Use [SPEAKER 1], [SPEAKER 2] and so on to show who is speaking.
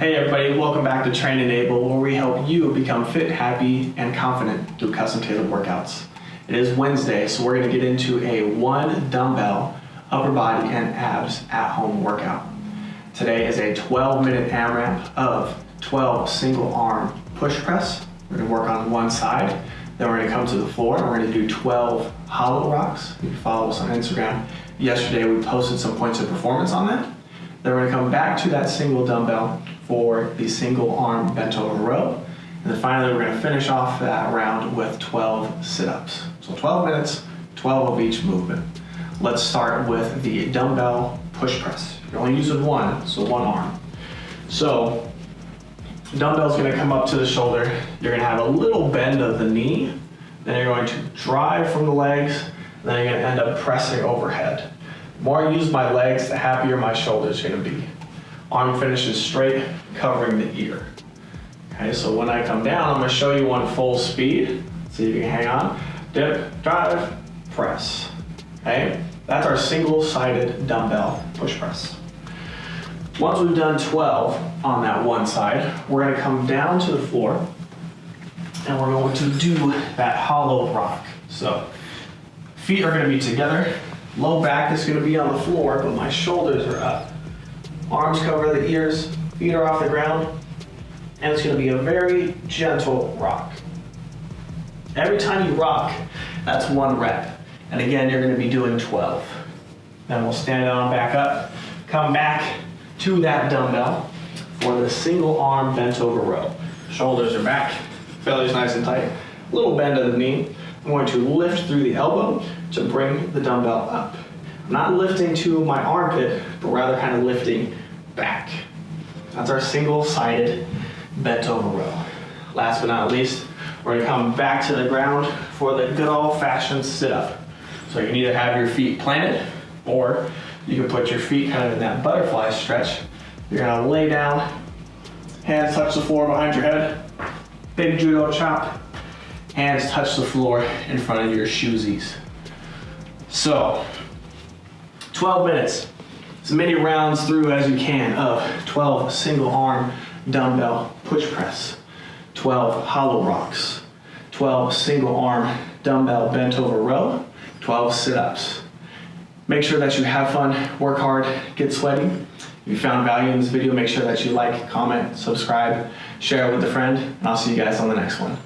[SPEAKER 1] Hey everybody, welcome back to Train Enable where we help you become fit, happy, and confident through custom tailored workouts. It is Wednesday, so we're going to get into a one dumbbell upper body and abs at home workout. Today is a 12 minute AMRAP of 12 single arm push press. We're going to work on one side, then we're going to come to the floor and we're going to do 12 hollow rocks. You can follow us on Instagram. Yesterday we posted some points of performance on that. Then we're going to come back to that single dumbbell for the single arm bent over row. And then finally, we're to finish off that round with 12 sit-ups. So 12 minutes, 12 of each movement. Let's start with the dumbbell push press. You're only using one, so one arm. So dumbbell's going to come up to the shoulder. You're to have a little bend of the knee. Then you're going to drive from the legs. Then you're to end up pressing overhead. The more I use my legs, the happier my shoulder's gonna be. Arm finishes straight, covering the ear. Okay, so when I come down, I'm gonna show you one full speed. If you can hang on. Dip, drive, press. Okay, that's our single-sided dumbbell push press. Once we've done 12 on that one side, we're gonna come down to the floor and we're going to do that hollow rock. So feet are gonna be together, Low back is gonna be on the floor, but my shoulders are up. Arms cover the ears, feet are off the ground, and it's gonna be a very gentle rock. Every time you rock, that's one rep. And again, you're gonna be doing 12. Then we'll stand on back up, come back to that dumbbell for the single arm bent over row. Shoulders are back, belly's nice and tight, little bend of the knee. I'm going to lift through the elbow to bring the dumbbell up. Not lifting to my armpit, but rather kind of lifting back. That's our single-sided bent over row. Last but not least, we're gonna come back to the ground for the good old-fashioned sit-up. So you can either have your feet planted, or you can put your feet kind of in that butterfly stretch. You're gonna lay down, hands touch the floor behind your head, big judo chop, hands touch the floor in front of your shoesies. So, 12 minutes, as many rounds through as you can of 12 single arm dumbbell push press, 12 hollow rocks, 12 single arm dumbbell bent over row, 12 sit-ups. Make sure that you have fun, work hard, get sweaty. If you found value in this video, make sure that you like, comment, subscribe, share it with a friend, and I'll see you guys on the next one.